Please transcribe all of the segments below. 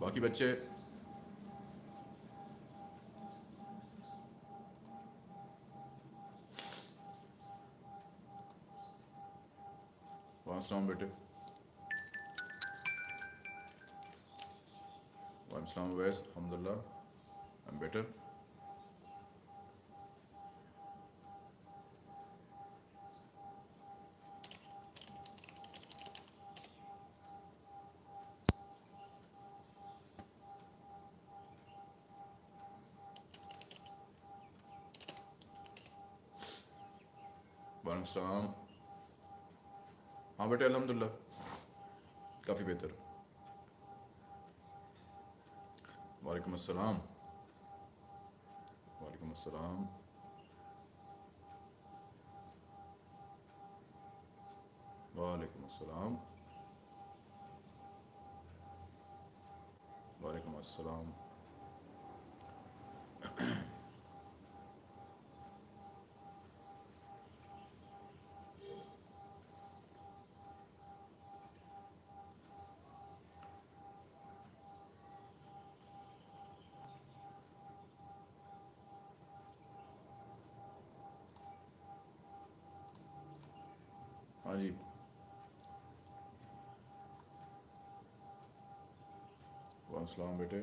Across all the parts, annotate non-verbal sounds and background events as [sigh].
बाकी बच्चे? वालेकुम बेटे। वालेकुम वैस अलहमदिल्ला आई एम बेटर बेटे अल्हम्दुलिल्लाह काफ़ी बेहतर। वालेकुम अस्सलाम। वालेकुम अस्सलाम। वालेकुम अस्सलाम। वालेकुम अस्सलाम। जी। वालेकुम बेटे।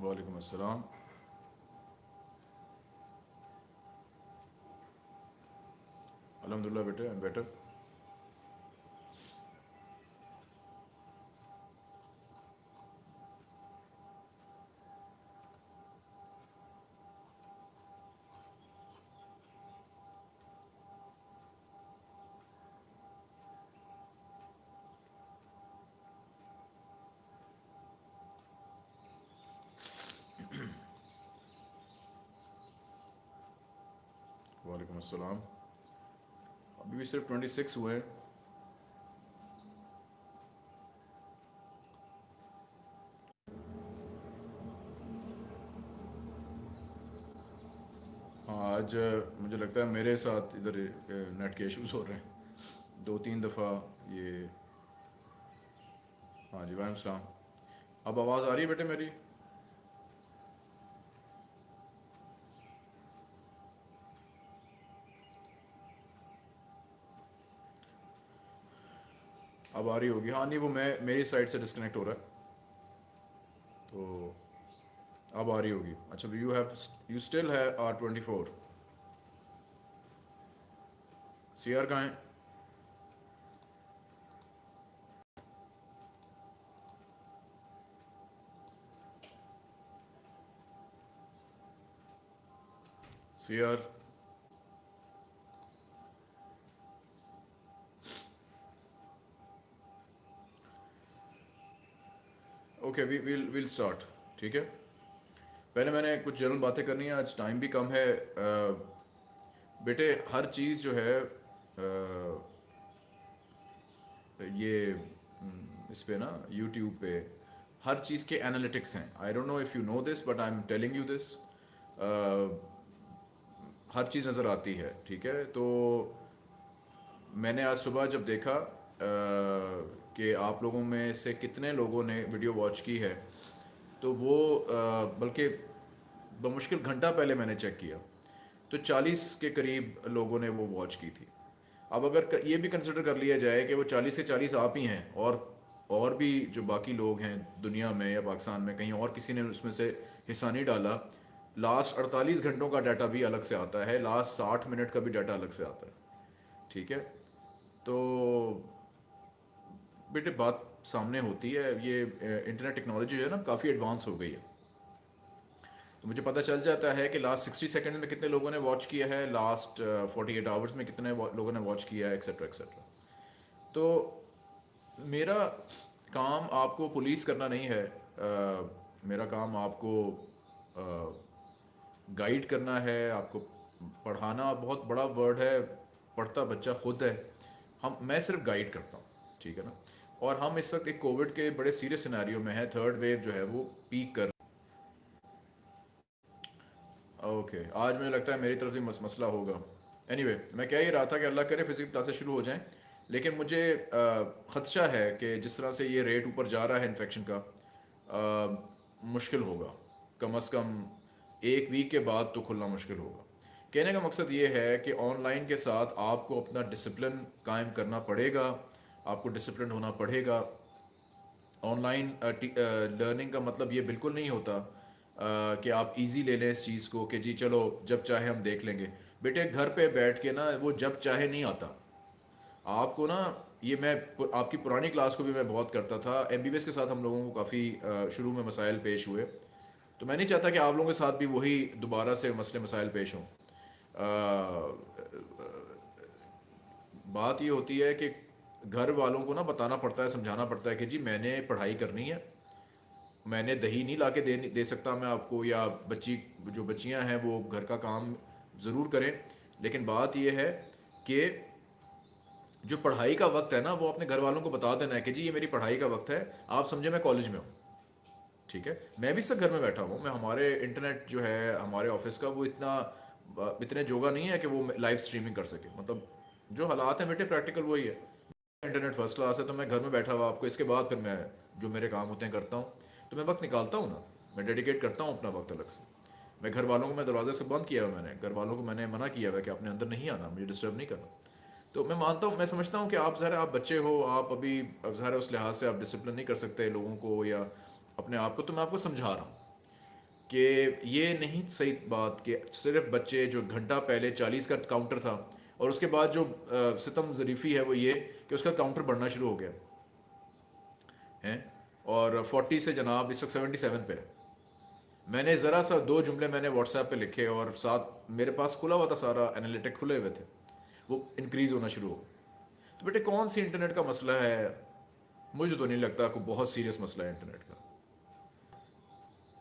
वालेकुम अस्सलाम। अल्हम्दुलिल्लाह बेटे आई एम बेटर अस्सलाम। अभी भी सिर्फ़ ट्वेंटी सिक्स हुए आज मुझे लगता है मेरे साथ इधर नेट के इश्यूज़ हो रहे हैं। दो तीन दफ़ा ये हाँ जी सलाम अब आवाज़ आ रही है बेटे मेरी? अब आ रही होगी। हाँ नहीं, वो मैं, मेरी साइड से डिस्कनेक्ट हो रहा है। तो अब आ रही होगी। अच्छा यू हैव यू स्टिल है R twenty four C R कहाँ C R okay we will will start ठीक है? पहले मैंने कुछ जनरल बातें करनी है आज टाइम भी कम है। अ, बेटे हर चीज़ जो है अ, ये हम्म, इस पे ना यूट्यूब पे हर चीज़ के एनालिटिक्स हैं। I don't know if you know this but I am telling you this हर चीज़ नज़र आती है ठीक है? तो मैंने आज सुबह जब देखा अ, कि आप लोगों में से कितने लोगों ने वीडियो वॉच की है। तो वो बल्कि बमुश्किल घंटा पहले मैंने चेक किया। तो 40 के करीब लोगों ने वो वॉच की थी। अब अगर क- ये भी कंसिडर कर लिया जाए कि वो 40 से 40 आप ही हैं और और भी जो बाकी लोग हैं दुनिया में या पाकिस्तान में, कहीं और किसी ने उसमें से हिस्सा नहीं डाला लास्ट 48 घंटों का डाटा भी अलग से आता है लास्ट 60 मिनट का भी डाटा अलग से आता है। ठीक है? तो बेटे बात सामने होती है। ये इंटरनेट टेक्नोलॉजी जो है ना काफ़ी एडवांस हो गई है। तो मुझे पता चल जाता है कि लास्ट सिक्सटी सेकेंड में कितने लोगों ने वॉच किया है लास्ट फोर्टी एट आवर्स में कितने लोगों ने वॉच किया है एक्सेट्रा एक्सेट्रा तो मेरा काम आपको पुलिस करना नहीं है। अ, मेरा काम आपको गाइड करना है आपको पढ़ाना बहुत बड़ा वर्ड है पढ़ता बच्चा खुद है। हम मैं सिर्फ़ गाइड करता हूँ ठीक है ना? और हम इस वक्त एक कोविड के बड़े सीरियस सिनेरियो में है। थर्ड वेव जो है वो पीक कर ओके आज मुझे लगता है मेरी तरफ़ से मस, मसला होगा। एनीवे anyway, मैं कह ही रहा था कि अल्लाह करे फ़िज़िकल क्लासेस शुरू हो जाएँ लेकिन मुझे ख़दशा है कि जिस तरह से ये रेट ऊपर जा रहा है इन्फेक्शन का आ, मुश्किल होगा। कम अज़ कम एक वीक के बाद तो खुलना मुश्किल होगा। कहने का मकसद ये है कि ऑनलाइन के साथ आपको अपना डिसिप्लिन कायम करना पड़ेगा। आपको डिसिप्लिन होना पड़ेगा। ऑनलाइन लर्निंग का मतलब ये बिल्कुल नहीं होता कि आप इजी ले लें इस चीज़ को कि जी चलो, जब चाहे हम देख लेंगे। बेटे, घर पे बैठ के ना वो जब चाहे नहीं आता। आपको ना ये मैं आपकी पुरानी क्लास को भी मैं बहुत करता था। एमबीबीएस के साथ हम लोगों को काफ़ी शुरू में मसाइल पेश हुए। तो मैं नहीं चाहता कि आप लोगों के साथ भी वही दोबारा से मसले मसाइल पेश हों। बात ये होती है कि घर वालों को ना बताना पड़ता है, समझाना पड़ता है कि जी मैंने पढ़ाई करनी है। मैंने दही नहीं ला के दे दे सकता मैं आपको, या बच्ची, जो बच्चियाँ हैं वो घर का काम ज़रूर करें। लेकिन बात यह है कि जो पढ़ाई का वक्त है ना, वो अपने घर वालों को बता देना है कि जी ये मेरी पढ़ाई का वक्त है, आप समझे मैं कॉलेज में हूँ। ठीक है? मैं भी सब घर में बैठा हूँ, मैं हमारे इंटरनेट जो है, हमारे ऑफ़िस का, वो इतना, इतने जोगा नहीं है कि वो लाइव स्ट्रीमिंग कर सके। मतलब जो हालात हैं बेटे, प्रैक्टिकल वही है। इंटरनेट फ़र्स्ट क्लास है तो मैं घर में बैठा हुआ आपको, इसके बाद फिर मैं जो मेरे काम होते हैं करता हूँ। तो मैं वक्त निकालता हूँ ना, मैं डेडिकेट करता हूँ अपना वक्त अलग से। मैं घर वालों को, मैं दरवाजे से बंद किया हुआ मैंने, घर वालों को मैंने मना किया हुआ कि आपने अंदर नहीं आना, मुझे डिस्टर्ब नहीं करना। तो मैं मानता हूँ, मैं समझता हूँ कि आप ज़रा आप बच्चे हो, आप अभी ज़रा उस लिहाज से आप डिसिप्लिन नहीं कर सकते लोगों को या अपने आप को तो मैं आपको समझा रहा हूँ कि ये नहीं सही बात कि सिर्फ़ बच्चे, जो घंटा पहले चालीस का काउंटर था और उसके बाद जो सितम ज़रीफ़ी है वो ये कि उसका काउंटर बढ़ना शुरू हो गया। है? और फोर्टी से जनाब, इस वक्त सेवेंटी सेवन पे है। मैंने ज़रा सा दो जुमले मैंने व्हाट्सएप पे लिखे और साथ मेरे पास खुला हुआ था, सारा एनालिटिक खुले हुए थे। वो इंक्रीज़ होना शुरू हो तो बेटे, कौन सी इंटरनेट का मसला है? मुझे तो नहीं लगता कोई बहुत सीरियस मसला है इंटरनेट का।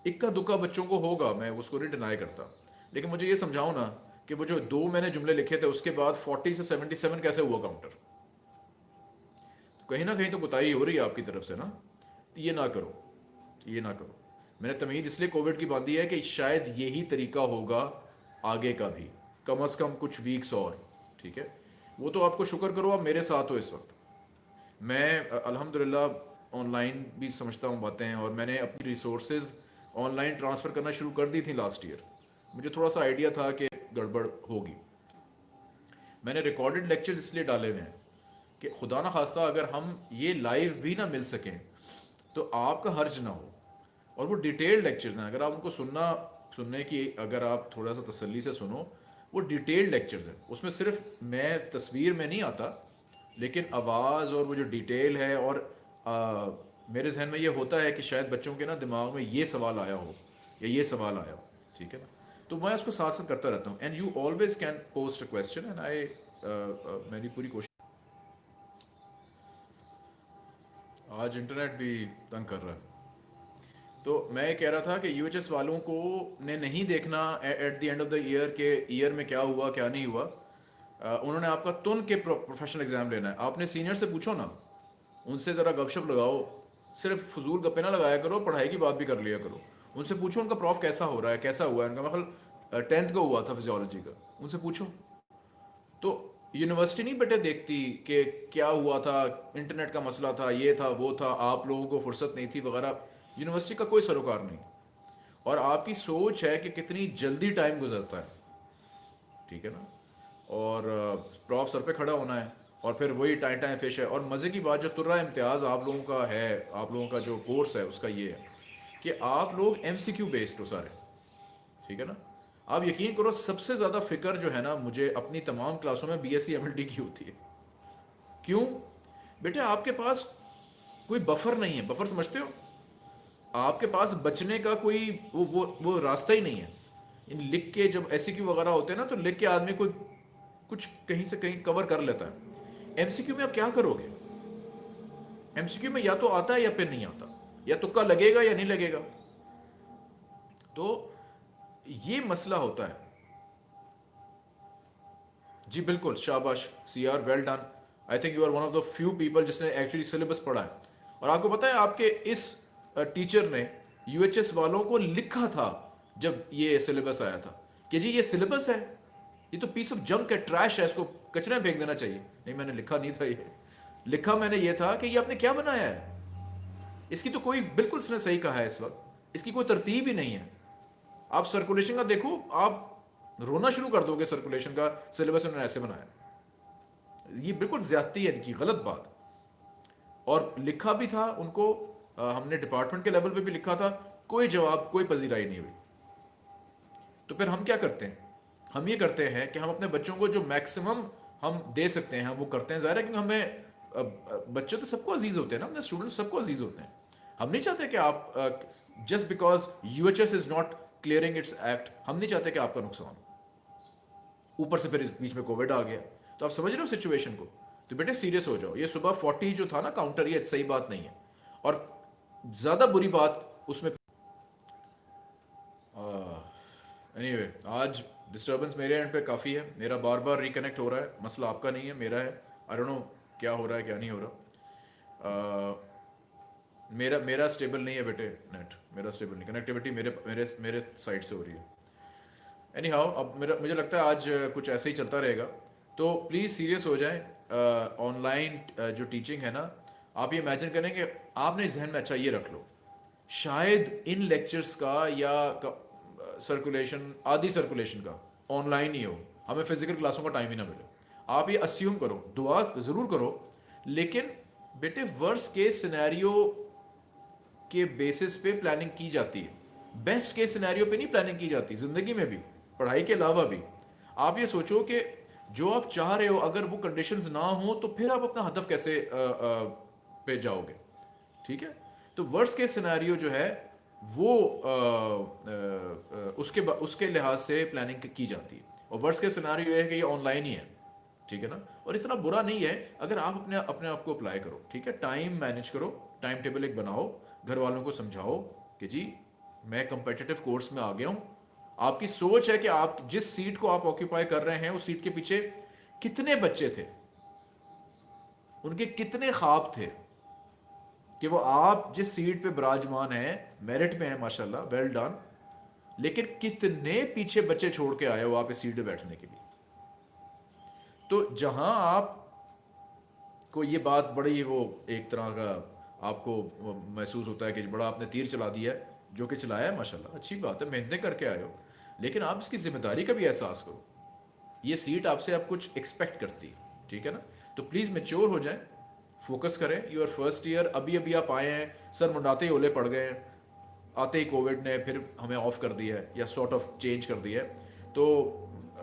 इक्का दुक्का बच्चों को होगा, मैं उसको नहीं डिनाई करता। लेकिन मुझे ये समझाओ ना कि वो जो दो मैंने जुमले लिखे थे, उसके बाद फोर्टी से सेवेंटी सेवन कैसे हुआ काउंटर तो कहीं ना कहीं तो गुताई हो रही है आपकी तरफ़ से ना? ये ना करो, ये ना करो। मैंने तमीद इसलिए कोविड की बांधी है कि शायद यही तरीका होगा आगे का भी। कम अज़ कम कुछ वीक्स और, ठीक है? वो तो आपको शुक्र करो, आप मेरे साथ हो इस वक्त। मैं अल्हम्दुलिल्लाह ऑनलाइन भी समझता हूँ बातें, और मैंने अपनी रिसोर्सेज ऑनलाइन ट्रांसफ़र करना शुरू कर दी थी लास्ट ईयर मुझे थोड़ा सा आइडिया था कि गड़बड़ होगी। मैंने रिकॉर्डेड लेक्चर्स इसलिए डाले हुए हैं कि खुदा ना खास्ता अगर हम ये लाइव भी ना मिल सकें तो आपका हर्ज ना हो। और वो डिटेल्ड लेक्चर्स हैं। अगर आप उनको सुनना सुनने की अगर आप थोड़ा सा तसल्ली से सुनो वो डिटेल्ड लेक्चर्स हैं। उसमें सिर्फ़ मैं तस्वीर में नहीं आता लेकिन आवाज़ और वो जो डिटेल है और आ, मेरे जहन में ये होता है कि शायद बच्चों के ना दिमाग में ये सवाल आया हो या ये सवाल आया हो। ठीक है ना? तो मैं उसको साथ साथ करता रहता हूँ। And you always can post a question and I मेरी पूरी कोशिश आज इंटरनेट भी तंग कर रहा है। तो मैं ये कह रहा था कि यूएचएस वालों को ने नहीं देखना at the end of the year के ईयर में क्या हुआ क्या नहीं हुआ। आ, उन्होंने आपका तुन के प्रोफेशनल एग्ज़ाम लेना है। आपने सीनियर से पूछो ना उनसे ज़रा गपशप लगाओ। सिर्फ़ फजूल गप्पे ना लगाया करो पढ़ाई की बात भी कर लिया करो। उनसे पूछो उनका प्रॉफ कैसा हो रहा है, कैसा हुआ है? उनका मतलब टेंथ का हुआ था फिजियोलॉजी का। उनसे पूछो। तो यूनिवर्सिटी नहीं बेटे देखती कि क्या हुआ था इंटरनेट का मसला था, ये था, वो था, आप लोगों को फुर्सत नहीं थी वगैरह। यूनिवर्सिटी का कोई सरोकार नहीं। और आपकी सोच है कि कितनी जल्दी टाइम गुजरता है। ठीक है ना? और प्रॉफ सर पे खड़ा होना है और फिर वही टाइम टाइम फ़िश है। और मज़े की बात जो तुर्रा इम्तियाज़ आप लोगों का है, आप लोगों का जो कोर्स है, उसका ये है। कि आप लोग एम सी क्यू बेस्ड हो सारे। ठीक है ना? आप यकीन करो, सबसे ज़्यादा फ़िक्र जो है ना, मुझे अपनी तमाम क्लासों में B S C M L D की होती है। क्यों? बेटे, आपके पास कोई बफर नहीं है। बफर समझते हो? आपके पास बचने का कोई वो वो वो रास्ता ही नहीं है। इन लिख के जब ऐसी क्यू वगैरह होते हैं ना तो लिख के आदमी कोई कुछ कहीं से कहीं कवर कर लेता है। एमसीक्यू में आप क्या करोगे? एमसीक्यू में या तो आता है या फिर नहीं आता। या तुक्का लगेगा या नहीं लगेगा? तो ये मसला होता है। जी बिल्कुल, शाबाश C R well done I think you are one of the few people जिसने एक्चुअली सिलेबस पढ़ा है। और आपको पता है, आपके इस टीचर ने यूएचएस वालों को लिखा था जब ये सिलेबस आया था कि जी ये सिलेबस है, ये तो पीस ऑफ़ जंक है ट्रैश है, इसको कचरे में फेंक देना चाहिए। नहीं, मैंने लिखा नहीं था ये। लिखा मैंने ये था कि ये आपने क्या बनाया है? इसकी तो कोई बिल्कुल इसने सही कहा है इस वक्त। इसकी कोई तरतीब ही नहीं है। आप सर्कुलेशन का देखो आप रोना शुरू कर दोगे सर्कुलेशन का सिलेबस उन्होंने ऐसे बनाया। ये बिल्कुल ज्यादती है इनकी गलत बात। और लिखा भी था उनको आ, हमने डिपार्टमेंट के लेवल पे भी लिखा था कोई जवाब कोई पजीराई नहीं हुई। तो फिर हम क्या करते हैं? हम ये करते हैं कि हम अपने बच्चों को जो मैक्सिमम हम दे सकते हैं वो करते हैं। ज़ाहिर है क्योंकि हमें बच्चे तो सबको अज़ीज़ होते हैं ना अपने स्टूडेंट सबको अज़ीज़ होते हैं। हम नहीं चाहते कि आप just because U H S is not clearing its act हम नहीं चाहते कि आपका नुकसान ऊपर से फिर इस बीच में कोविड आ गया। तो आप समझ रहे हो सिचुएशन को? तो बेटे सीरियस हो जाओ। ये सुबह फोर्टी जो था ना काउंटर ये सही बात नहीं है। और ज़्यादा बुरी बात उसमें एनीवे anyway, आज डिस्टर्बेंस मेरे एंड पे काफ़ी है। मेरा बार बार रिकनेक्ट हो रहा है। मसला आपका नहीं है मेरा है। आई डोंट नो क्या हो रहा है, क्या नहीं हो रहा? मेरा मेरा स्टेबल नहीं है बेटे नेट मेरा स्टेबल नहीं कनेक्टिविटी मेरे मेरे मेरे साइड से हो रही है. एनी हाउ अब मेरा, मुझे लगता है आज कुछ ऐसे ही चलता रहेगा. तो प्लीज़ सीरियस हो जाएँ ऑनलाइन जो टीचिंग है ना, आप ये इमेजिन करें कि आपने जहन में अच्छा ये रख लो. शायद इन लेक्चर्स का या सर्कुलेशन आधी सर्कुलेशन का ऑनलाइन ही हो. हमें फ़िज़िकल क्लासों का टाइम ही ना मिले. आप ये अस्यूम करो दुआ ज़रूर करो लेकिन बेटे वर्स के सिनेरियो के बेसिस पे प्लानिंग की जाती है। बेस्ट के सिनेरियो पे नहीं प्लानिंग की जाती ज़िंदगी में भी पढ़ाई के अलावा भी। आप ये सोचो कि जो आप चाह रहे हो अगर वो कंडीशंस ना हो तो फिर आप अपना हदफ कैसे आ, आ, पे जाओगे? ठीक है? तो वर्स के सिनेरियो जो है वो आ, आ, आ, उसके उसके लिहाज से प्लानिंग की जाती है। और वर्ष के सिनारी ये है कि ये ऑनलाइन ही है। ठीक है ना? और इतना बुरा नहीं है, अगर आप अपने अपने आप को अप्लाई करो, ठीक है? टाइम मैनेज करो टाइम टेबल एक बनाओ घर वालों को समझाओ कि जी, मैं कंपेटिटिव कोर्स में आ गया हूँ। आपकी सोच है कि आप जिस सीट को आप ऑक्यूपाई कर रहे हैं, उस सीट के पीछे कितने बच्चे थे? उनके कितने ख्वाब थे? कि वो आप जिस सीट पे विराजमान हैं मेरिट में है, माशाल्लाह वेल डन लेकिन कितने पीछे बच्चे छोड़ के आए हो आप इस सीट पे बैठने के लिए? तो जहाँ आप को ये बात बड़ी वो एक तरह का आपको महसूस होता है कि बड़ा आपने तीर चला दिया है, जो कि चलाया है, माशाल्लाह, अच्छी बात है, मेहनतें करके आए हो। लेकिन आप इसकी ज़िम्मेदारी का भी एहसास करो। ये सीट आपसे आप कुछ एक्सपेक्ट करती है, ठीक है ना? तो प्लीज़ मेच्योर हो जाए फोकस करें। यूर फ़र्स्ट ईयर अभी अभी आप आए हैं, सर मुंडाते ही ओले पड़ गए हैं, आते ही कोविड ने फिर हमें ऑफ़ कर दिया है, या सॉर्ट ऑफ़ चेंज कर दिया है। तो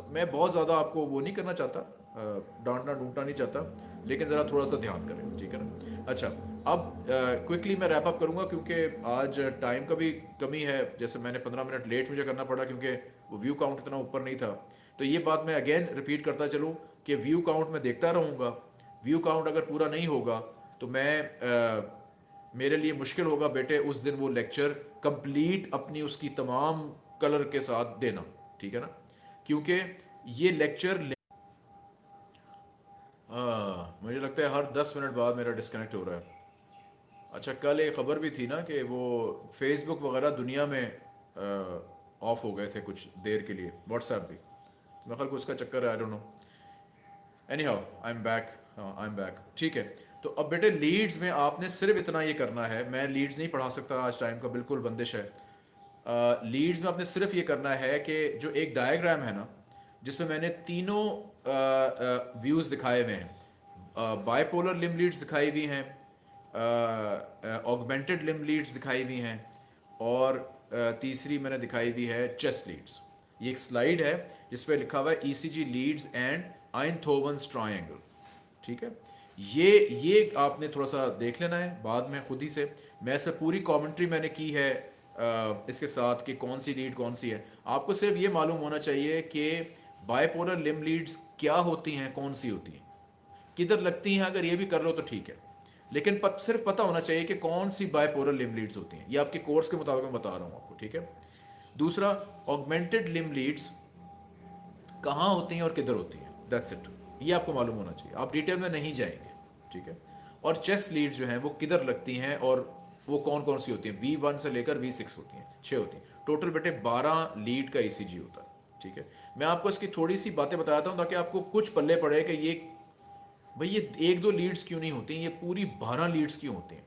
मैं बहुत ज़्यादा आपको वो नहीं करना चाहता डांटना डूटना नहीं चाहता लेकिन ज़रा थोड़ा सा ध्यान करें ठीक है ना? अच्छा अब क्विकली मैं रैप अप करूँगा क्योंकि आज टाइम का भी कमी है जैसे मैंने पंद्रह मिनट लेट मुझे करना पड़ा क्योंकि वो व्यू काउंट इतना ऊपर नहीं था। तो ये बात मैं अगेन रिपीट करता चलूँ कि व्यू काउंट में देखता रहूँगा। व्यू काउंट अगर पूरा नहीं होगा तो मैं आ, मेरे लिए मुश्किल होगा बेटे उस दिन वो लेक्चर कंप्लीट अपनी उसकी तमाम कलर के साथ देना ठीक है ना? क्योंकि ये लेक्चर ले... मुझे लगता है हर दस मिनट बाद मेरा डिस्कनेक्ट हो रहा है। अच्छा कल एक ख़बर भी थी ना कि वो फेसबुक वगैरह दुनिया में ऑफ़ हो गए थे कुछ देर के लिए। व्हाट्सएप भी। मैं ख्याल को उसका चक्कर है I don't know anyhow I am back I am back ठीक है। तो अब बेटे लीड्स में आपने सिर्फ़ इतना ये करना है मैं लीड्स नहीं पढ़ा सकता आज टाइम का बिल्कुल बंदिश है। लीड्स uh, में आपने सिर्फ़ ये करना है कि जो एक डायग्राम है ना जिसमें मैंने तीनों व्यूज़ दिखाए हुए हैं। बायपोलर लिम लीड्स दिखाई हुई हैं ऑगमेंटेड लिम लीड्स दिखाई हुई हैं, और तीसरी मैंने दिखाई हुई है चेस्ट लीड्स ये एक स्लाइड है, जिस पर लिखा हुआ है ECG leads and Einthoven's triangle ठीक है? ये ये आपने थोड़ा सा देख लेना है बाद में खुद ही से। मैं इस पर पूरी कमेंट्री मैंने की है इसके साथ कि कौन सी लीड कौन सी है। आपको सिर्फ़ ये मालूम होना चाहिए कि बायपोलर लिम लीड्स क्या होती हैं, कौन सी होती हैं। किधर लगती हैं अगर ये भी कर लो तो ठीक है। लेकिन पत, सिर्फ़ पता होना चाहिए कि कौन सी बायपोरल लिम लीड्स होती हैं। ये आपके कोर्स के मुताबिक मैं बता रहा हूँ आपको ठीक है? दूसरा ऑगमेंटेड लिम लीड्स कहाँ होती हैं और किधर होती हैं? दैट्स इट ये आपको मालूम होना चाहिए। आप डिटेल में नहीं जाएँगे ठीक है? और चेस्ट लीड जो है वो किधर लगती हैं और वो कौन कौन सी होती हैं? वी वन से लेकर वी सिक्स होती हैं छः होती हैं। टोटल बेटे बारह लीड का ई होता है ठीक है? मैं आपको इसकी थोड़ी सी बातें बताता हूँ ताकि आपको कुछ पल्ले पड़े कि ये भाई, ये एक दो लीड्स क्यों नहीं होती? ये पूरी बारह लीड्स क्यों होती हैं?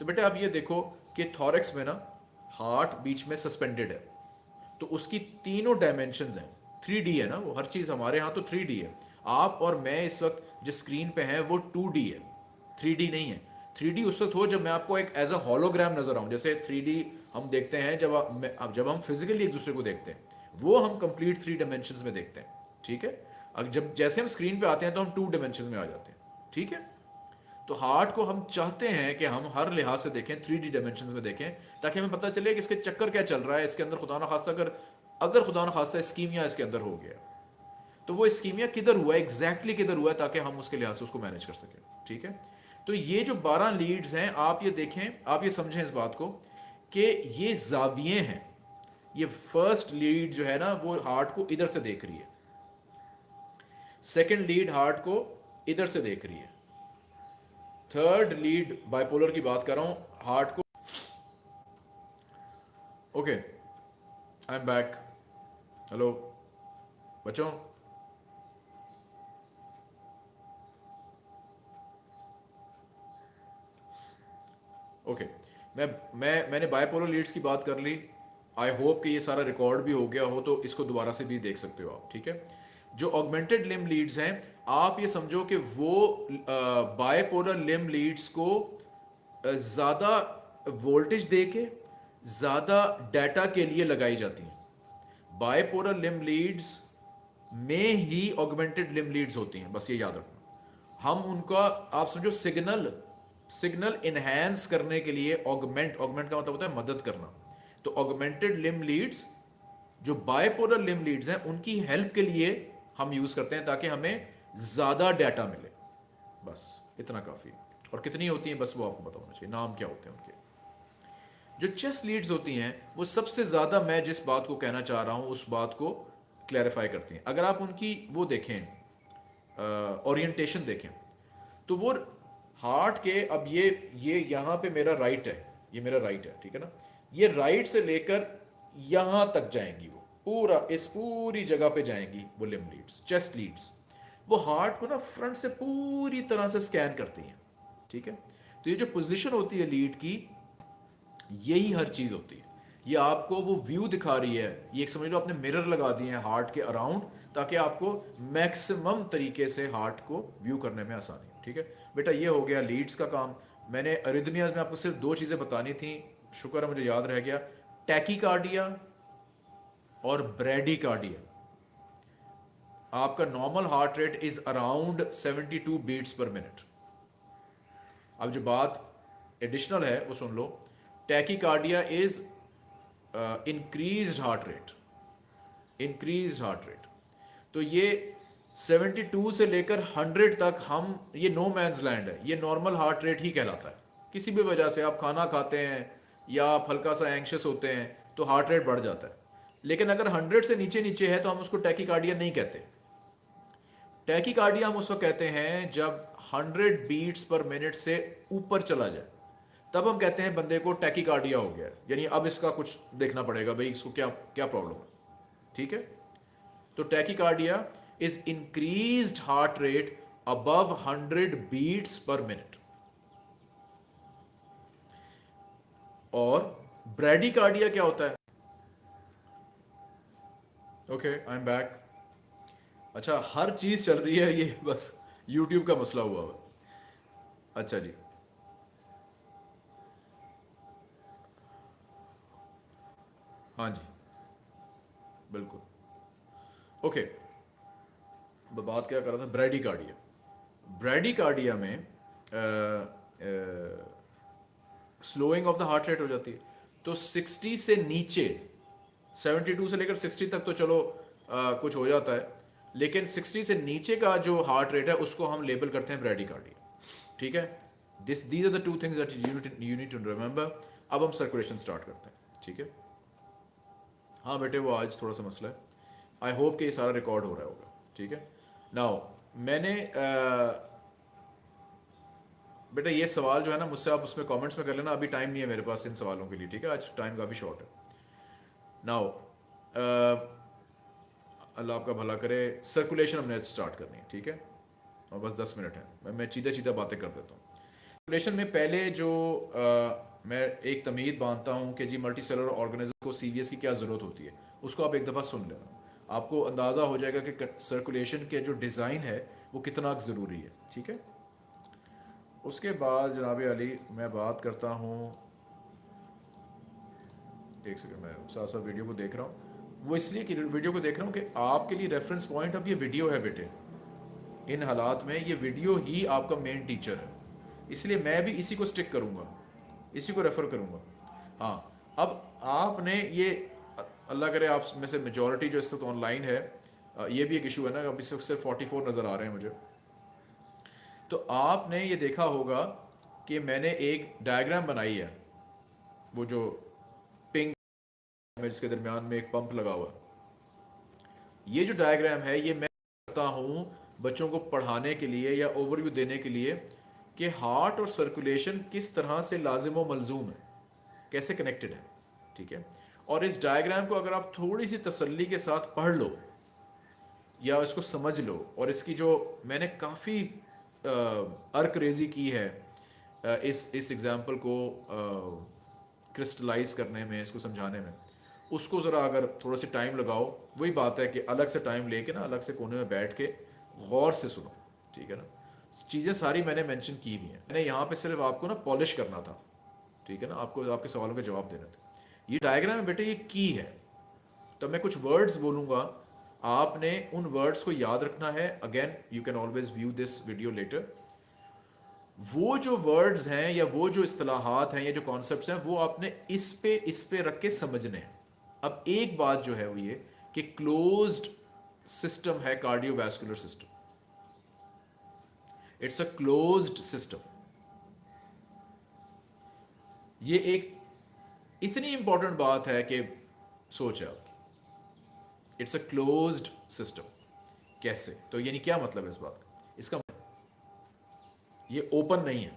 तो बेटा आप ये देखो कि थॉरेक्स में ना हार्ट बीच में सस्पेंडेड है। तो उसकी तीनों डायमेंशन हैं। थ्री डी है ना वो, हर चीज़ हमारे यहाँ तो थ्री डी है। आप और मैं इस वक्त जो स्क्रीन पे हैं, वो टू डी है। थ्री डी नहीं है। थ्री डी उस वक्त हो जब मैं आपको एक एज अ हॉलोग्राम नज़र आऊँ। जैसे थ्री डी हम देखते हैं जब अब जब हम फिजिकली एक दूसरे को देखते हैं, वो हम कंप्लीट थ्री डायमेंशन में देखते हैं। ठीक है? जब जैसे हम स्क्रीन पे आते हैं तो हम टू डिमेंशन में आ जाते हैं। ठीक है? तो हार्ट को हम चाहते हैं कि हम हर लिहाज से देखें थ्री डी डायमेंशन में देखें, ताकि हमें पता चले कि इसके चक्कर क्या चल रहा है, इसके अंदर खुदा ना खास्ता अगर अगर खुदा ना खास्ता स्कीमिया इसके अंदर हो गया तो वो स्कीमिया किधर हुआ एग्जैक्टली किधर हुआ है ताकि हम उसके लिहाज से उसको मैनेज कर सकें। ठीक है? तो ये जो बारह लीड्स हैं, आप ये देखें, आप ये समझें इस बात को कि ये जाविये हैं। ये फ़र्स्ट लीड जो है ना, वो हार्ट को इधर से देख रही है। सेकेंड लीड हार्ट को इधर से देख रही है। थर्ड लीड बाइपोलर की बात कर रहा हूँ, हार्ट को। Okay I am back hello बच्चों। ओके मैं मैं, मैंने बायपोलर लीड्स की बात कर ली। आई होप कि ये सारा रिकॉर्ड भी हो गया हो तो इसको दोबारा से भी देख सकते हो आप, ठीक है? जो ऑगमेंटेड लिम लीड्स हैं, आप ये समझो कि वो बायपोलर लिम लीड्स को ज़्यादा वोल्टेज दे के ज़्यादा डाटा के लिए लगाई जाती हैं। बायपोलर लिम लीड्स में ही ऑगमेंटेड लिम लीड्स होती हैं, बस ये याद रखना। हम उनका, आप समझो सिग्नल सिग्नल इनहेंस करने के लिए ऑगमेंट ऑगमेंट का मतलब होता है मदद करना। तो ऑगमेंटेड लिम लीड्स जो बायपोलर लिम लीड्स हैं, उनकी हेल्प के लिए हम यूज़ करते हैं ताकि हमें ज़्यादा डाटा मिले। बस, इतना काफ़ी। और कितनी होती हैं, बस वो आपको पता होना चाहिए। नाम क्या होते हैं उनके? जो चेस लीड्स होती हैं, वो सबसे ज़्यादा मैं जिस बात को कहना चाह रहा हूँ, उस बात को क्लैरिफाई करती हैं। अगर आप उनकी वो देखें ओरिएंटेशन देखें तो वो हार्ट के, अब ये ये यहाँ पे मेरा राइट है। ये मेरा राइट है, ठीक है ना? ये राइट से लेकर यहाँ तक जाएँगी पूरा इस पूरी जगह पे जाएँगी वो लिम लीड्स चेस्ट लीड्स वो हार्ट को ना फ्रंट से पूरी तरह से स्कैन करती हैं, ठीक है? तो ये जो पोजीशन होती है लीड की, यही हर चीज़ होती है। ये आपको वो व्यू दिखा रही है। ये एक समझ लो आपने मिरर लगा दिए हैं हार्ट के अराउंड ताकि आपको मैक्सिमम तरीके से हार्ट को व्यू करने में आसानी हो, ठीक है? बेटा, ये हो गया लीड्स का काम। मैंने अरिदमियाज में आपको सिर्फ़ दो चीज़ें बतानी थी। शुक्र है, मुझे याद रह गया। टैकीकार्डिया और ब्रेडिकार्डिया आपका normal heart rate is around 72 beats per minute अब जो बात एडिशनल है, वो सुन लो. Tachycardia is increase heart rate increase heart rate तो ये 72 से लेकर 100 तक हम, ये नो मैंस लैंड है. ये नॉर्मल हार्ट रेट ही कहलाता है. किसी भी वजह से आप खाना खाते हैं या आप हल्का सा एंक्शस होते हैं तो हार्ट रेट बढ़ जाता है. लेकिन अगर 100 से नीचे नीचे है तो हम उसको टैकीकार्डिया नहीं कहते। टैकीकार्डिया हम उसको कहते हैं जब 100 बीट्स पर मिनट से ऊपर चला जाए। तब हम कहते हैं बंदे को टैकीकार्डिया हो गया। यानी अब इसका कुछ देखना पड़ेगा भाई, इसको क्या क्या प्रॉब्लम है? ठीक है? तो tachycardia is increase heart rate above 100 beats per minute. और ब्रेडिकार्डिया क्या होता है? ओके आई एम बैक अच्छा हर चीज़ चल रही है ये, बस यूट्यूब का मसला हुआ हुआ। अच्छा जी। हाँ जी। बिल्कुल। Okay okay. बात क्या कर रहा था? ब्रेडिकार्डिया। ब्रेडिकार्डिया में slowing of the heart rate हो जाती है। तो 60 से नीचे 72 से लेकर 60 तक तो चलो आ, कुछ हो जाता है। लेकिन 60 से नीचे का जो हार्ट रेट है उसको हम लेबल करते हैं ब्रेडिकार्डिया ठीक है? This these are the two things you need to remember अब हम सर्कुलेशन स्टार्ट करते हैं। ठीक है? हाँ बेटे वो आज थोड़ा सा मसला है। आई होप कि ये सारा रिकॉर्ड हो रहा होगा। ठीक है? नाउ मैंने बेटा ये सवाल जो है ना मुझसे आप उसमें कमेंट्स में कर लेना। अभी टाइम नहीं है मेरे पास इन सवालों के लिए। ठीक है? आज टाइम काफ़ी शॉर्ट है। नाउ अल्लाह आपका भला करे। सर्कुलेशन हमने स्टार्ट करनी है ठीक है? और बस दस मिनट है। मैं सीधा सीधा बातें कर देता हूँ। सर्कुलेशन में पहले जो आ, मैं एक तमीद बांधता हूँ कि जी मल्टी सेलर ऑर्गेनिज्म को सी की क्या ज़रूरत होती है उसको आप एक दफ़ा सुन लेना। आपको अंदाज़ा हो जाएगा कि सर्कुलेशन के जो डिज़ाइन है वो कितना ज़रूरी है ठीक है? उसके बाद जनाब अली मैं बात करता हूँ एक सेकंड मैं। साथ साथ वीडियो को देख रहा हूँ। वो इसलिए कि वीडियो को देख रहा हूँ कि आपके लिए रेफरेंस पॉइंट अब ये वीडियो है बेटे। इन हालात में ये वीडियो ही आपका मेन टीचर है। इसलिए मैं भी इसी को स्टिक करूँगा। इसी को रेफ़र करूँगा। हाँ अब आपने ये, अल्लाह करे आप में से मेजोरिटी जो इस वक्त ऑनलाइन है ये भी एक इशू है ना अभी सिर्फ़ फोर्टी फोर नज़र आ रहे हैं मुझे। तो आपने ये देखा होगा कि मैंने एक डायग्राम बनाई है। वो जो जिसके दरमियान में एक पंप लगा हुआ। ये जो डायग्राम है ये मैं करता हूँ बच्चों को पढ़ाने के लिए या ओवरव्यू देने के लिए कि हार्ट और सर्कुलेशन किस तरह से लाजिम व मलजूम है कैसे कनेक्टेड है ठीक है? और इस डायग्राम को अगर आप थोड़ी सी तसल्ली के साथ पढ़ लो या इसको समझ लो और इसकी जो मैंने काफ़ी अर्क रेजी की है आ, इस इस एग्ज़ाम्पल को क्रिस्टलाइज करने में इसको समझाने में उसको ज़रा अगर थोड़ा सा टाइम लगाओ, वही बात है कि अलग से टाइम लेके ना, अलग से कोने में बैठ के गौर से सुनो, ठीक है ना? चीज़ें सारी मैंने मेंशन की हुई हैं। मैंने यहाँ पे सिर्फ़ आपको ना पॉलिश करना था, ठीक है ना? आपको, आपके सवालों के जवाब देना थे। ये डायग्राम है बेटे ये की है। तो मैं कुछ वर्ड्स बोलूँगा। आपने उन वर्ड्स को याद रखना है। Again you can always view this video later वो जो वर्ड्स हैं या वो जो असलाहत हैं या जो कॉन्सेप्ट हैं, वो आपने इस पे इस पे रख के समझने हैं। अब एक बात जो है वो ये कि क्लोज्ड सिस्टम है cardiovascular system it's a closed system ये एक इतनी इंपॉर्टेंट बात है कि सोच है आपकी. इट्स अ क्लोज्ड सिस्टम कैसे? तो यानी क्या मतलब है इस बात का? इसका मतलब ये ओपन नहीं है.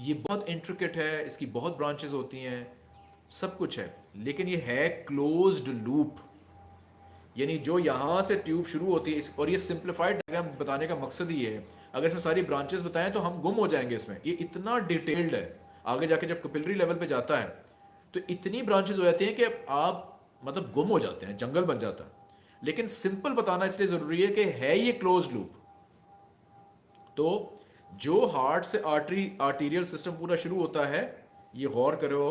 ये बहुत इंट्रिकेट है, इसकी बहुत ब्रांचेस होती हैं सब कुछ है। लेकिन ये है क्लोज्ड लूप यानी जो यहाँ से ट्यूब शुरू होती है, इस, और ये सिंप्लीफाइड डायग्राम बताने का मकसद ही है। अगर इसमें सारी ब्रांचेस बताएँ तो हम गुम हो जाएँगे इसमें। ये इतना डिटेल्ड है। आगे जाके जब कपिलरी लेवल पे जाता है तो इतनी ब्रांचेस हो जाती हैं कि आप मतलब गुम हो जाते हैं, जंगल बन जाता है। लेकिन सिंपल बताना इसलिए ज़रूरी है कि है ये क्लोज लूप तो जो हार्ट से आर्टरी आर्टीरियल सिस्टम पूरा शुरू होता है, ये गौर करो।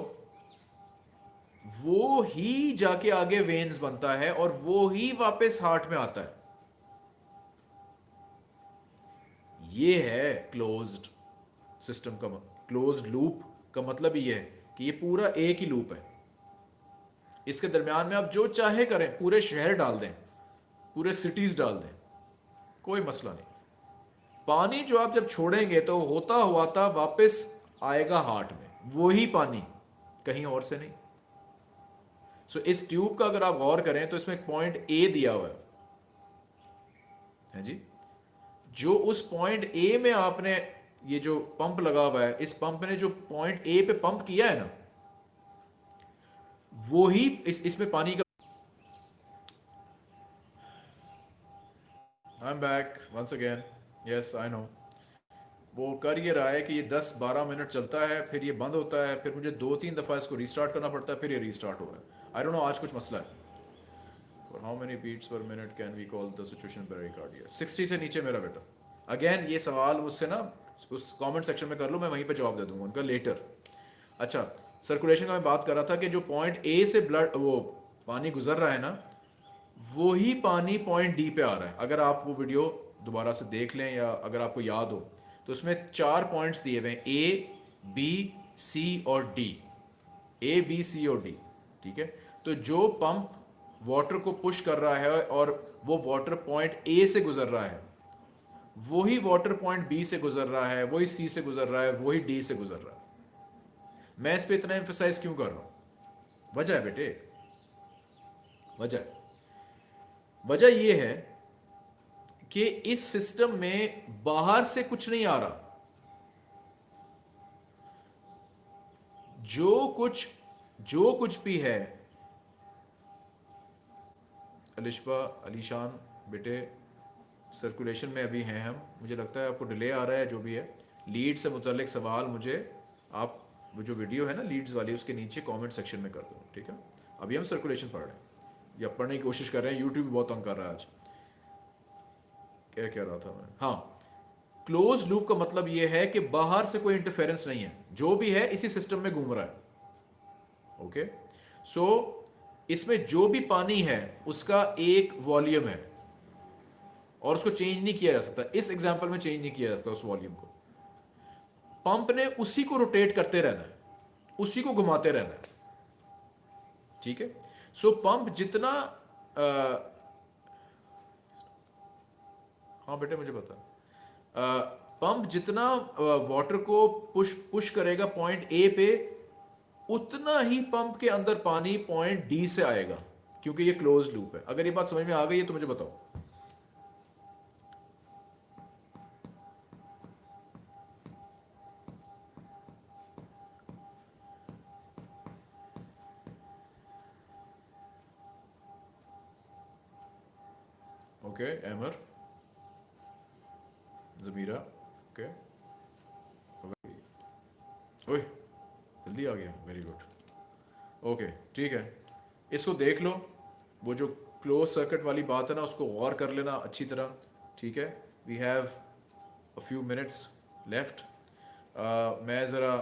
वो ही जाके आगे वेन्स बनता है और वो ही वापस हार्ट में आता है। ये है क्लोज्ड सिस्टम का क्लोज लूप का मतलब ये है कि ये पूरा एक ही लूप है। इसके दरमियान में आप जो चाहे करें, पूरे शहर डाल दें, पूरे सिटीज़ डाल दें, कोई मसला नहीं। पानी जो आप जब छोड़ेंगे तो होता हुआ था वापस आएगा हार्ट में वही पानी, कहीं और से नहीं। सो इस ट्यूब का अगर आप गौर करें तो इसमें पॉइंट ए दिया हुआ है। है जी? जो उस पॉइंट ए में आपने ये जो पंप लगा हुआ है, इस पंप ने जो पॉइंट ए पे पंप किया है ना, वो ही इस, इसमें पानी का I am back once again yes I know वो कर ये रहा है कि ये 10-12 मिनट चलता है, फिर ये बंद होता है, फिर मुझे दो तीन दफ़ा इसको रीस्टार्ट करना पड़ता है, फिर ये रीस्टार्ट हो रहा है। आई डोंट नो आज कुछ मसला है। For how many beats per minute can we call the situation pericardia 60 से नीचे मेरा बेटा। अगेन ये सवाल मुझसे ना, उस कमेंट सेक्शन में कर लो, मैं वहीं पे जवाब दे दूँगा उनका लेटर अच्छा सर्कुलेशन का मैं बात कर रहा था कि जो पॉइंट ए से ब्लड वो पानी गुजर रहा है ना वही पानी पॉइंट डी पे आ रहा है। अगर आप वो वीडियो दोबारा से देख लें या अगर आपको याद हो तो उसमें चार पॉइंट्स दिए हुए हैं ए बी सी और डी ए बी सी और डी ठीक है? तो जो पंप वाटर को पुश कर रहा है और वो वाटर पॉइंट ए से गुजर रहा है, वही वाटर पॉइंट बी से गुजर रहा है, वही सी से गुजर रहा है, वही डी से गुजर रहा है। मैं इस पर इतना एम्फोसाइज क्यों कर रहा हूँ? वजह है बेटे। वजह वजह यह है कि इस सिस्टम में बाहर से कुछ नहीं आ रहा। जो कुछ जो कुछ भी है। अलिशबा अलीशान बेटे सर्कुलेशन में अभी हैं हम। मुझे लगता है आपको डिले आ रहा है, जो भी है। लीड से मुतलिक सवाल मुझे, आप, वो जो वीडियो है ना लीड्स वाली, उसके नीचे कमेंट सेक्शन में कर दो, ठीक है? अभी हम सर्कुलेशन पढ़ रहे हैं। या पढ़ने की कोशिश कर रहे हैं। यूट्यूब बहुत तंग कर रहा है आज। क्या कह रहा था मैं। हाँ। क्लोज लूप का मतलब ये है कि बाहर से कोई इंटरफेरेंस नहीं है। जो भी है, इसी सिस्टम में घूम रहा है। ओके? सो इसमें जो भी पानी है उसका एक वॉल्यूम है। और उसको चेंज नहीं किया जा सकता। इस एग्ज़ाम्पल में चेंज नहीं किया जा सकता उस वॉल्यूम को। पंप ने उसी को रोटेट करते रहना है। उसी को घुमाते रहना है। ठीक है? सो पंप जितना आ, हाँ बेटे मुझे पता पंप जितना वाटर को पुश पुश करेगा पॉइंट ए पे उतना ही पंप के अंदर पानी पॉइंट डी से आएगा, क्योंकि ये क्लोज लूप है। अगर ये बात समझ में आ गई है तो मुझे बताओ। ओके एमर ज़मीरा ओके ओए। जल्दी आ गया वेरी गुड ओके ठीक है। इसको देख लो। वो जो क्लोज सर्किट वाली बात है ना, उसको गौर कर लेना अच्छी तरह, ठीक है? We have a few minutes left मैं ज़रा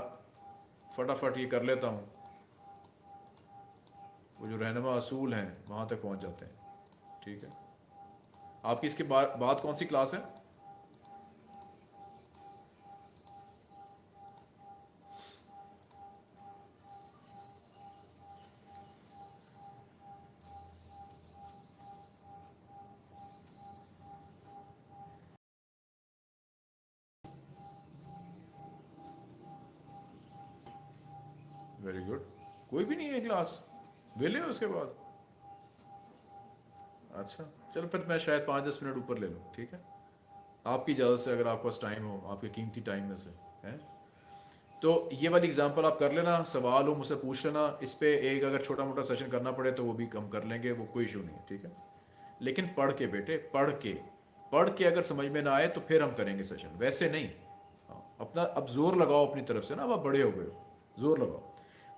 फटाफट ये कर लेता हूँ। वो जो रहनमा असूल हैं, वहाँ तक पहुँच जाते हैं, ठीक है? आपकी इसके बाद कौन सी क्लास है? वेरी गुड कोई भी नहीं है क्लास वेले उसके बाद? अच्छा चलो फिर मैं शायद पाँच दस मिनट ऊपर ले लूँ ठीक है? आपकी इजाज़त से अगर आपके पास टाइम हो आपके कीमती टाइम में से है? तो ये वाली एग्जांपल आप कर लेना सवाल हो मुझसे पूछ लेना इस पर एक अगर छोटा मोटा सेशन करना पड़े तो वो भी कम कर लेंगे वो कोई इशू नहीं है ठीक है? लेकिन पढ़ के बेटे पढ़ के पढ़ के अगर समझ में ना आए तो फिर हम करेंगे सेशन वैसे नहीं। हाँ, अपना अब ज़ोर लगाओ अपनी तरफ़ से ना अब आप बड़े हो गए हो ज़ोर लगाओ।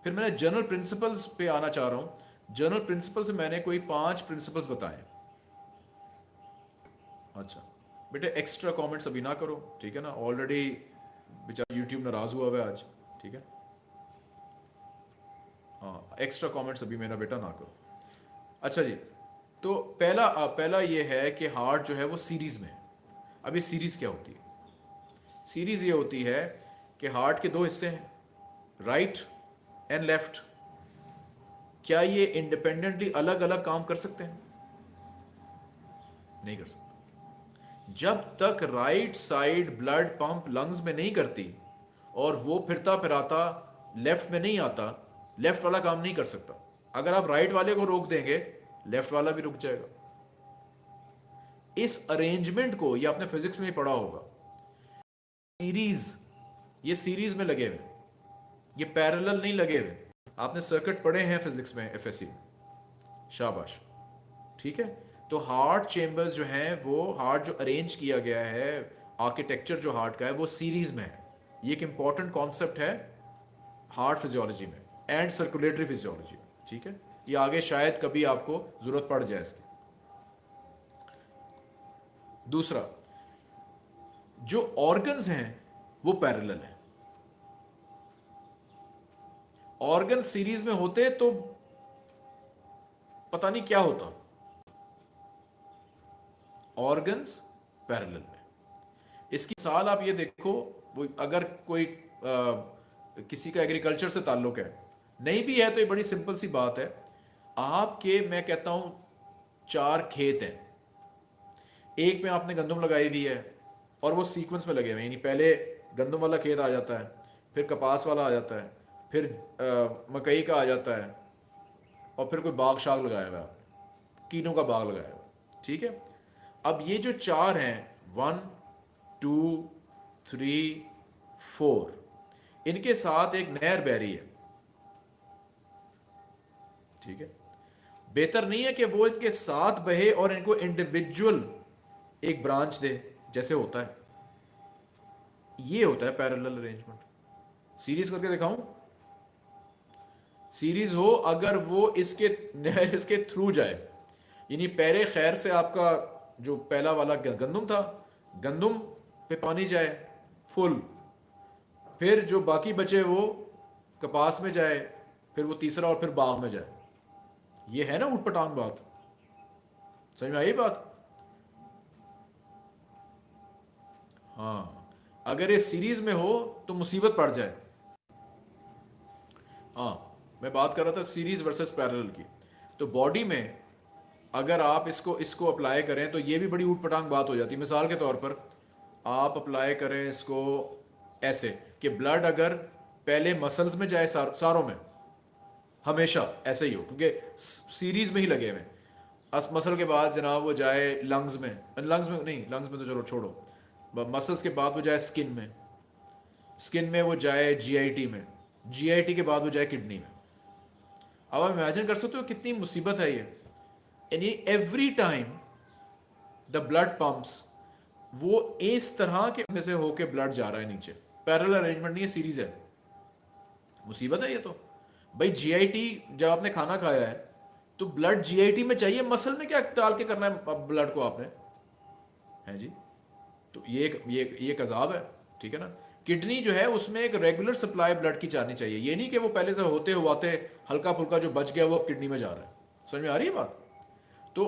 फिर मैंने जनरल प्रिंसिपल्स पे आना चाह रहा हूँ। जनरल प्रिंसिपल्स मैंने कोई पाँच प्रिंसिपल्स बताए। अच्छा बेटे एक्स्ट्रा कमेंट्स अभी ना करो, ठीक है ना? ऑलरेडी बेचारा यूट्यूब नाराज़ हुआ हुआ है आज, ठीक है? हाँ एक्स्ट्रा कमेंट्स अभी मेरा बेटा ना करो। अच्छा जी तो पहला पहला ये है कि हार्ट जो है वो सीरीज़ में है। अभी सीरीज़ क्या होती है? सीरीज़ ये होती है कि हार्ट के दो हिस्से हैं राइट एंड लेफ़्ट क्या ये इंडिपेंडेंटली अलग अलग काम कर सकते हैं? नहीं कर सकते। जब तक right side blood pump lungs में नहीं करती और वो फिरता फिराता लेफ़्ट में नहीं आता लेफ़्ट वाला काम नहीं कर सकता। अगर आप राइट वाले को रोक देंगे लेफ़्ट वाला भी रुक जाएगा। इस अरेंजमेंट को, ये आपने फिजिक्स में ही पढ़ा होगा। सीरीज़ ये सीरीज़ में लगे हुए ये पैरेलल नहीं लगे हुए। आपने सर्किट पढ़े हैं फिजिक्स में में। शाबाश। ठीक है? तो हार्ट चेम्बर्स जो हैं, वो हार्ट जो अरेंज किया गया है आर्किटेक्चर जो हार्ट का है, वो सीरीज़ में है। ये एक इंपॉर्टेंट कॉन्सेप्ट है हार्ट फिजियोलॉजी में एंड सर्कुलेटरी फिजियोलॉजी ठीक है? ये आगे शायद कभी आपको ज़रूरत पड़ जाए इसकी। दूसरा, जो ऑर्गन्स हैं, वो पैरेलल हैं। ऑर्गन सीरीज़ में होते तो पता नहीं क्या होता। ऑर्गन्स पैरेलल में। इसकी मिसाल आप ये देखो वो अगर कोई आ, किसी का एग्रीकल्चर से ताल्लुक है नहीं भी है तो ये बड़ी सिंपल सी बात है। आपके मैं कहता हूँ चार खेत हैं। एक में आपने गंदम लगाई हुई है और वो सीक्वेंस में लगे हुए हैं यानी पहले गंदम वाला खेत आ जाता है फिर कपास वाला आ जाता है फिर मकई का आ जाता है और फिर कोई बाग शाग लगाया हुआ है कीनों का बाग लगाया हुआ ठीक है? अब ये जो चार हैं वन टू थ्री फोर इनके साथ एक नहर बह रही है। ठीक है? बेहतर नहीं है कि वो इनके साथ बहे और इनको इंडिविजुअल एक ब्रांच दे, जैसे होता है। ये होता है पैरेलल अरेंजमेंट सीरीज़ करके दिखाऊँ? सीरीज़ हो, अगर वो इसके [laughs] इसके थ्रू जाए। यानी पैरे खैर से आपका जो पहला वाला गंदुम था, गंदुम पे पानी जाए फुल फिर जो बाकी बचे वो कपास में जाए, फिर वो तीसरा और फिर बाग में जाए। ये है ना उठपटांग बात? समझ में आई बात? हाँ। अगर ये सीरीज़ में हो तो मुसीबत पड़ जाए। हाँ। मैं बात कर रहा था सीरीज़ वर्सेस पैरेलल की। तो बॉडी में अगर आप इसको इसको अप्लाई करें तो ये भी बड़ी ऊटपटांग बात हो जाती है। मिसाल के तौर पर आप अप्लाई करें इसको ऐसे कि ब्लड अगर पहले मसल्स में जाए सार, सारों में हमेशा ऐसे ही हो क्योंकि सीरीज़ में ही लगे हुए अस मसल के बाद जनाब वो जाए लंग्स में लंग्स में नहीं लंग्स में तो चलो छोड़ो। मसल्स के बाद वो जाए स्किन में। स्किन में वो जाए जीआईटी में। जीआईटी के बाद वो जाए किडनी में। अब आप इमेजिन कर सकते हो कितनी मुसीबत है ये। यानी every time the blood pumps वो इस तरह के में से होके ब्लड जा रहा है नीचे। पैरल अरेंजमेंट नहीं है सीरीज़ है। मुसीबत है ये तो। भाई जीआईटी जब आपने खाना खाया है तो ब्लड जीआईटी में चाहिए मसल में क्या डाल के करना है ब्लड को आपने? है जी? तो ये एक, ये ये एक अजाब है, ठीक है ना? किडनी जो है उसमें एक रेगुलर सप्लाई ब्लड की जानी चाहिए। ये नहीं कि वो पहले से होते हुआते हल्का फुल्का जो बच गया वो अब किडनी में जा रहा है। समझ में आ रही है बात? तो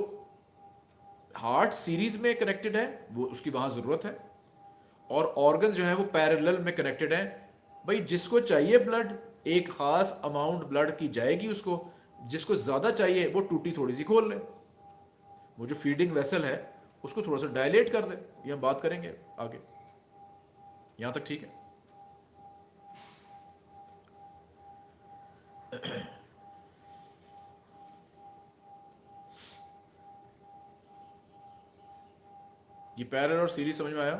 हार्ट सीरीज़ में कनेक्टेड है, वो उसकी वहाँ ज़रूरत है। और ऑर्गन जो है वो पैरेलल में कनेक्टेड है। भाई, जिसको चाहिए ब्लड एक खास अमाउंट ब्लड की जाएगी उसको। जिसको ज़्यादा चाहिए, वो टूटी थोड़ी सी खोल ले। वो जो फीडिंग वेसल है, उसको थोड़ा सा डायलेट कर दे। ये हम बात करेंगे आगे। यहाँ तक ठीक है। ये पैरल और सीरीज़ समझ में आया?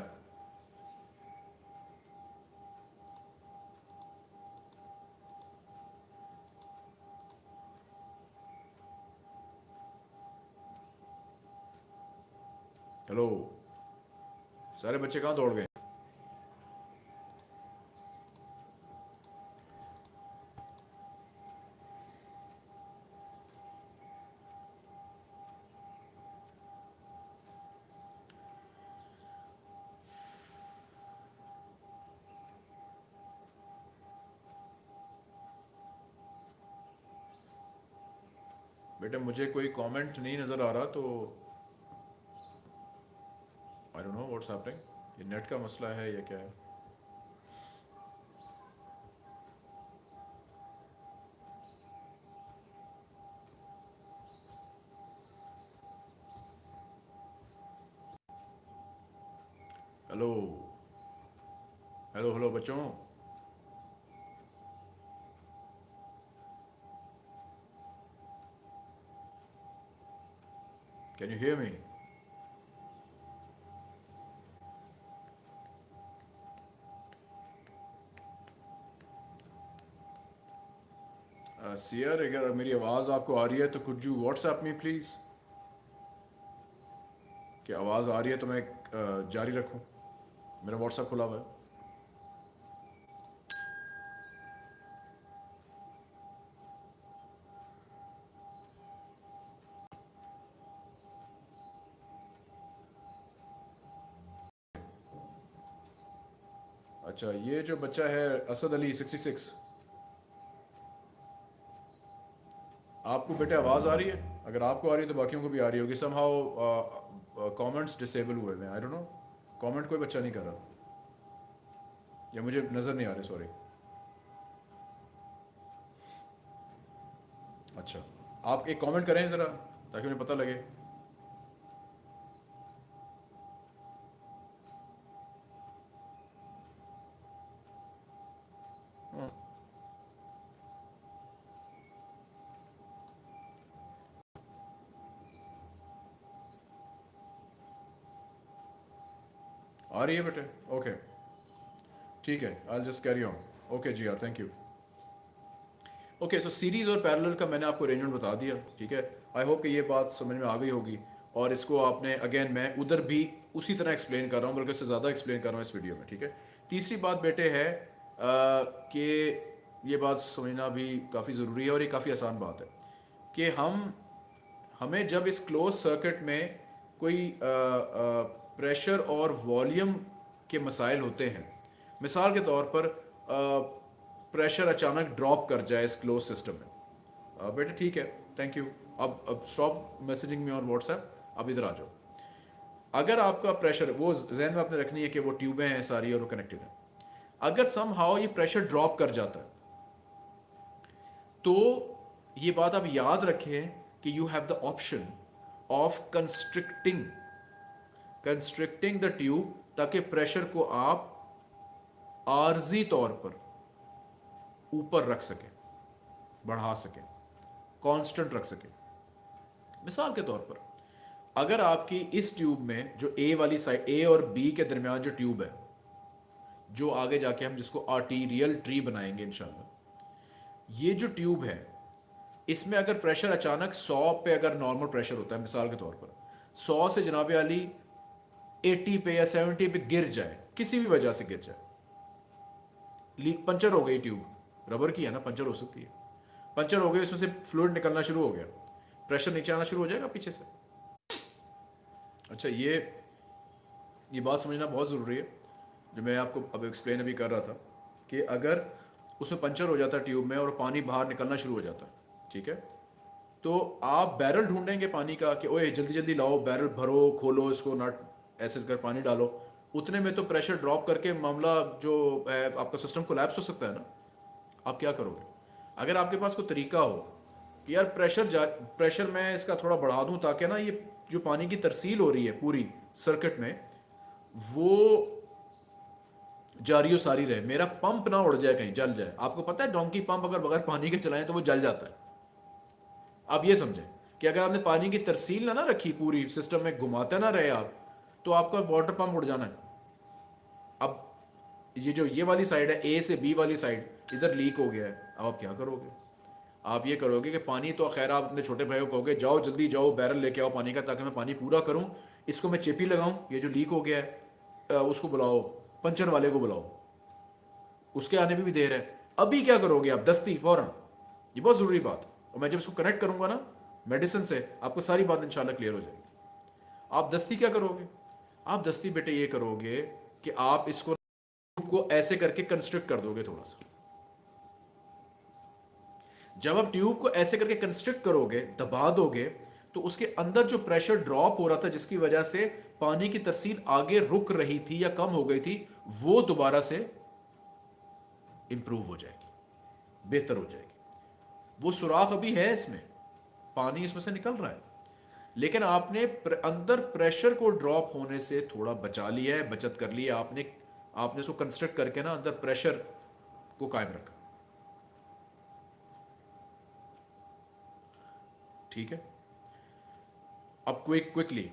हेलो सारे बच्चे कहाँ दौड़ गए? बेटा मुझे कोई कमेंट नहीं नज़र आ रहा तो I don't know what's happening ये नेट का मसला है या क्या है? हेलो हेलो हेलो बच्चों. Can you hear me? सियर uh, अगर मेरी आवाज़ आपको आ रही है तो कुछ यू व्हाट्सएप में प्लीज़ कि आवाज़ आ रही है तो मैं uh, जारी रखूँ। मेरा व्हाट्सएप खुला हुआ है। अच्छा ये जो बच्चा है, असद अली सिक्सटी सिक्स आपको बेटे आवाज़ आ रही है? अगर आपको आ रही है तो बाकियों को भी आ रही होगी. सम हाउ कॉमेंट्स डिसेबल हुए हैं. आई डोंट नो कमेंट कोई बच्चा नहीं कर रहा. या मुझे नज़र नहीं आ रही सॉरी अच्छा आप एक कमेंट करें ज़रा, ताकि उन्हें पता लगे. रही है बेटे? ओके ठीक है I just carry on okay जी यार thank you okay so series और पैरेलल का मैंने आपको अरेंजमेंट बता दिया, ठीक है? आई होप कि ये बात समझ में आ गई होगी। और इसको आपने अगेन मैं उधर भी उसी तरह एक्सप्लेन कर रहा हूँ, बल्कि उससे ज़्यादा एक्सप्लेन कर रहा हूँ इस वीडियो में, ठीक है? तीसरी बात बेटे है कि ये बात समझना भी काफ़ी ज़रूरी है और ये काफ़ी आसान बात है कि हम, हमें जब इस क्लोज सर्किट में कोई प्रेशर और वॉल्यूम के मसाइल होते हैं। मिसाल के तौर पर प्रेशर अचानक ड्रॉप कर जाए इस क्लोज सिस्टम में। बेटा ठीक है थैंक यू अब अब स्टॉप मैसेजिंग में और व्हाट्सएप अब इधर आ जाओ। अगर आपका प्रेशर, वो जहन में आपने रखनी है कि वो ट्यूबें हैं, सारी और वो कनेक्टेड है। अगर सम हाउ ये प्रेशर ड्रॉप कर जाता है तो ये बात आप याद रखें कि you have the option of constricting constricting the tube ताकि प्रेशर को आप आर्जी तौर पर ऊपर रख सके, बढ़ा सके कांस्टेंट रख सके। मिसाल के तौर पर, अगर आपकी इस ट्यूब में जो ए वाली साइड ए और बी के दरमियान जो ट्यूब है, जो आगे जाके हम जिसको आर्टीरियल ट्री बनाएँगे इंशाल्लाह, ये जो ट्यूब है, इसमें अगर प्रेशर अचानक 100 पे अगर नॉर्मल प्रेशर होता है, मिसाल के तौर पर 100 से जनाब अली 80 पे या 70 पे गिर जाए, किसी भी वजह से गिर जाए। लीक पंचर हो गई ट्यूब, रबर की है ना, पंचर हो सकती है। पंचर हो गई, उसमें से फ्लूड निकलना शुरू हो गया। प्रेशर नीचे आना शुरू हो जाएगा पीछे से। अच्छा ये ये बात समझना बहुत ज़रूरी है, जो मैं आपको अब एक्सप्लेन अभी कर रहा था, कि अगर उसमें पंचर हो जाता ट्यूब में और पानी बाहर निकलना शुरू हो जाता, ठीक है? तो आप बैरल ढूंढेंगे पानी का कि, ओए जल्दी जल्दी लाओ, बैरल भरो, खोलो इसको नट ऐसे कर पानी डालो। उतने में तो प्रेशर ड्रॉप करके मामला जो है, आपका सिस्टम कोलैप्स हो सकता है ना। आप क्या करोगे? अगर आपके पास कोई तरीका हो कि यार प्रेशर जा प्रेशर मैं इसका थोड़ा बढ़ा दूँ ताकि ना ये, जो पानी की तरसील हो रही है पूरी सर्किट में, वो जारी सारी रहे। मेरा पंप ना उड़ जाए कहीं, जल जाए। आपको पता है डोंकी पंप अगर बगैर पानी के चलाएँ तो वो जल जाता है। आप ये समझें कि अगर आपने पानी की तरसील ना ना रखी पूरी सिस्टम में, घुमाते ना रहे आप तो आपका वाटर पंप उड़ जाना है। अब ये जो ये वाली साइड है ए से बी वाली साइड इधर लीक हो गया है। अब आप क्या करोगे? आप ये करोगे कि पानी तो खैर आप अपने छोटे भाई को कहोगे, जाओ, जल्दी जाओ बैरल लेके आओ पानी का, ताकि मैं पानी पूरा करूँ। इसको मैं चेपी लगाऊँ, ये जो लीक हो गया है उसको बुलाओ, पंचर वाले को बुलाओ। उसके आने में भी देर है। अभी क्या करोगे आप? दस्ती फ़ौरन। ये बहुत ज़रूरी बात। और मैं जब इसको कनेक्ट करूँगा ना मेडिसिन से, आपको सारी बात इंशाल्लाह क्लियर हो जाएगी। आप दस्ती क्या करोगे? आप दस्ती बेटे ये करोगे कि आप इसको को ऐसे करके कंस्ट्रक्ट कर दोगे थोड़ा सा। जब आप ट्यूब को ऐसे करके कंस्ट्रक्ट करोगे, दबा दोगे तो उसके अंदर जो प्रेशर ड्रॉप हो रहा था, जिसकी वजह से पानी की तरसील आगे रुक रही थी या कम हो गई थी, वो दोबारा से इंप्रूव हो जाएगी, बेहतर हो जाएगी। वो सुराख अभी है इसमें, पानी इसमें से निकल रहा है। लेकिन आपने अंदर प्रेशर को ड्रॉप होने से थोड़ा बचा लिया है, बचत कर लिया आपने आपने उसको कंस्ट्रक्ट करके ना अंदर प्रेशर को कायम रखा। ठीक है? अब क्विक क्विकली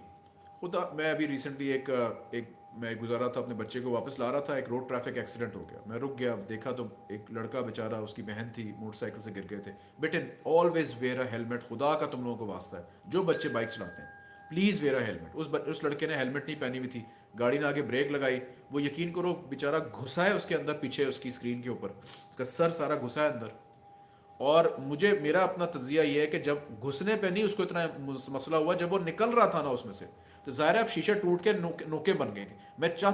खुदा, मैं अभी रिसेंटली एक एक मैं गुजारा था, अपने बच्चे को वापस ला रहा था, एक रोड ट्रैफ़िक एक्सीडेंट हो गया। मैं रुक गया, देखा तो एक लड़का बेचारा, उसकी बहन थी मोटरसाइकिल से गिर गए थे। बेटे ऑलवेज वेयर अ हेलमेट खुदा का तुम लोगों को वास्ता है। जो बच्चे बाइक चलाते हैं प्लीज़ वेयर अ हेलमेट उस उस लड़के ने हेलमेट नहीं पहनी हुई थी। गाड़ी ने आगे ब्रेक लगाई। वो यकीन करो, बेचारा घुसा है उसके अंदर, पीछे उसकी स्क्रीन के ऊपर। उसका सर सारा घुसा है अंदर। और मुझे, मेरा अपना तजिया ये है कि जब घुसने पे नहीं उसको इतना मसला हुआ, जब वो निकल रहा था ना उसमें से तो ज़ाहिर है अब शीशा टूट के नोके, नोके बन गई थी। मैं चाहता